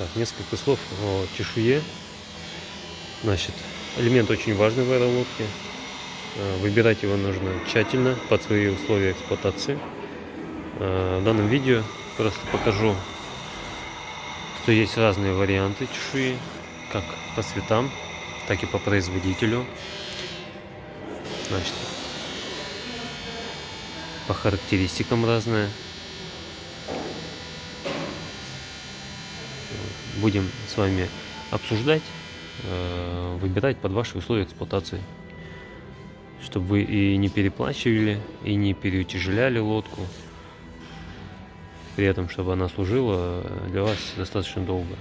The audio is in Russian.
Так, несколько слов о чешуе. Значит, элемент очень важный в этой лодке. Э, Выбирать его нужно тщательно под свои условия эксплуатации. Э, В данном видео просто покажу, что есть разные варианты чешуи, как по цветам, так и по производителю. Значит, по характеристикам разные. Будем с вами обсуждать, э, выбирать под ваши условия эксплуатации. Чтобы вы и не переплачивали, и не переутяжеляли лодку. При этом, чтобы она служила для вас достаточно долго.